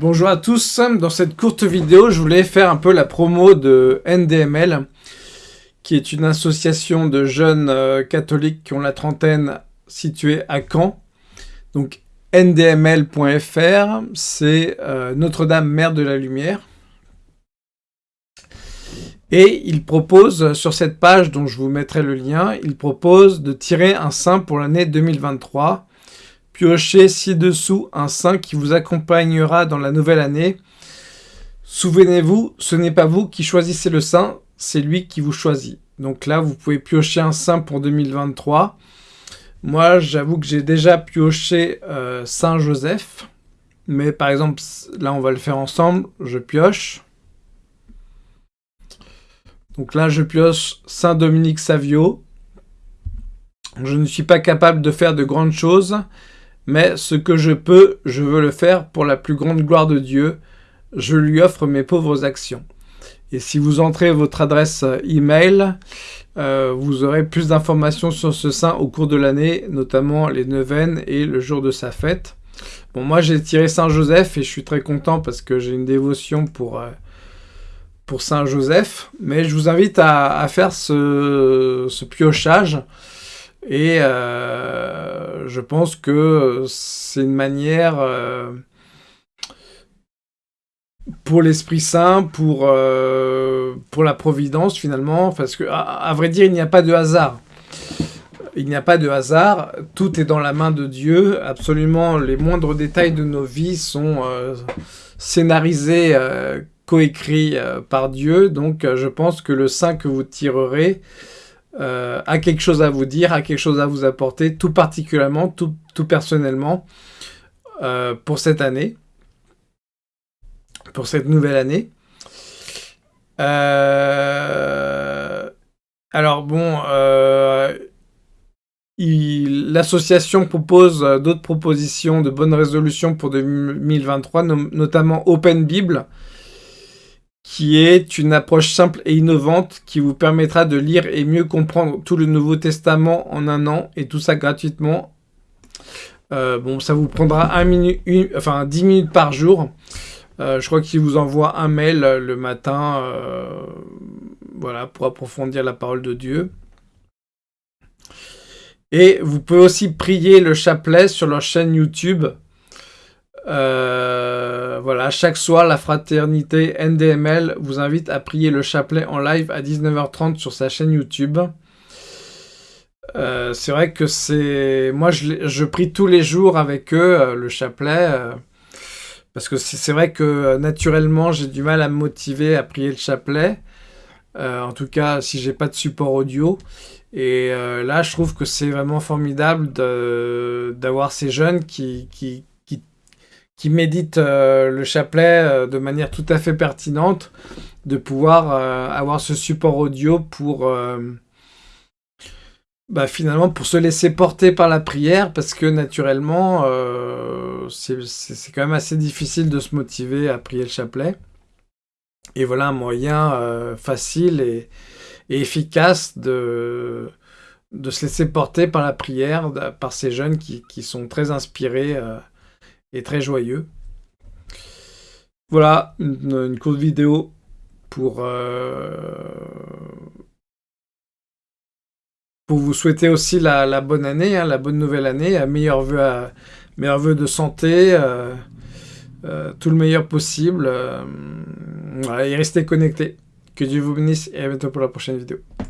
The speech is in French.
Bonjour à tous, dans cette courte vidéo, je voulais faire un peu la promo de NDML, qui est une association de jeunes euh, catholiques qui ont la trentaine située à Caen. Donc ndml.fr, c'est euh, Notre-Dame Mère de la Lumière. Et il propose, sur cette page dont je vous mettrai le lien, il propose de tirer un saint pour l'année 2023 Piochez ci-dessous un saint qui vous accompagnera dans la nouvelle année. Souvenez-vous, ce n'est pas vous qui choisissez le saint, c'est lui qui vous choisit. Donc là, vous pouvez piocher un saint pour 2023. Moi, j'avoue que j'ai déjà pioché euh, Saint Joseph. Mais par exemple, là, on va le faire ensemble. Je pioche. Donc là, je pioche Saint Dominique Savio. Je ne suis pas capable de faire de grandes choses mais ce que je peux, je veux le faire pour la plus grande gloire de Dieu. Je lui offre mes pauvres actions. Et si vous entrez votre adresse email, euh, vous aurez plus d'informations sur ce saint au cours de l'année, notamment les neuvaines et le jour de sa fête. Bon, moi j'ai tiré Saint Joseph et je suis très content parce que j'ai une dévotion pour, euh, pour Saint Joseph. Mais je vous invite à, faire ce, ce piochage. Et euh, je pense que c'est une manière euh, pour l'Esprit Saint, pour, euh, pour la Providence finalement, parce que à, vrai dire, il n'y a pas de hasard. Il n'y a pas de hasard, tout est dans la main de Dieu, absolument les moindres détails de nos vies sont scénarisés, coécrits par Dieu, donc je pense que le saint que vous tirerez, euh, a quelque chose à vous dire, a quelque chose à vous apporter, tout particulièrement, tout, personnellement, euh, pour cette année, pour cette nouvelle année. Euh, alors bon, l'association propose d'autres propositions de bonnes résolutions pour 2023, notamment Open Bible, qui est une approche simple et innovante qui vous permettra de lire et mieux comprendre tout le Nouveau Testament en un an, et tout ça gratuitement. Euh, bon, ça vous prendra un minute, enfin 10 minutes par jour. Euh, je crois qu'il vous envoie un mail le matin, euh, voilà, pour approfondir la parole de Dieu. Et vous pouvez aussi prier le chapelet sur leur chaîne YouTube. Euh, voilà, chaque soir, la fraternité NDML vous invite à prier le chapelet en live à 19h30 sur sa chaîne YouTube. Euh, c'est vrai que c'est... Moi, je, prie tous les jours avec eux, euh, le chapelet, parce que c'est vrai que naturellement, j'ai du mal à me motiver à prier le chapelet. en tout cas, si j'ai pas de support audio. Et là, je trouve que c'est vraiment formidable d'avoir ces jeunes qui, qui, qui médite euh, le chapelet euh, de manière tout à fait pertinente, de pouvoir euh, avoir ce support audio pour bah, finalement pour se laisser porter par la prière, parce que naturellement, c'est quand même assez difficile de se motiver à prier le chapelet. Et voilà un moyen facile et, efficace de, de se laisser porter par la prière, par ces jeunes qui, qui sont très inspirés et très joyeux. Voilà, une, courte vidéo pour, euh, pour vous souhaiter aussi la, bonne année, hein, la bonne nouvelle année, meilleur vœu, à, meilleur vœu de santé, euh, euh, tout le meilleur possible. et restez connectés. Que Dieu vous bénisse et à bientôt pour la prochaine vidéo.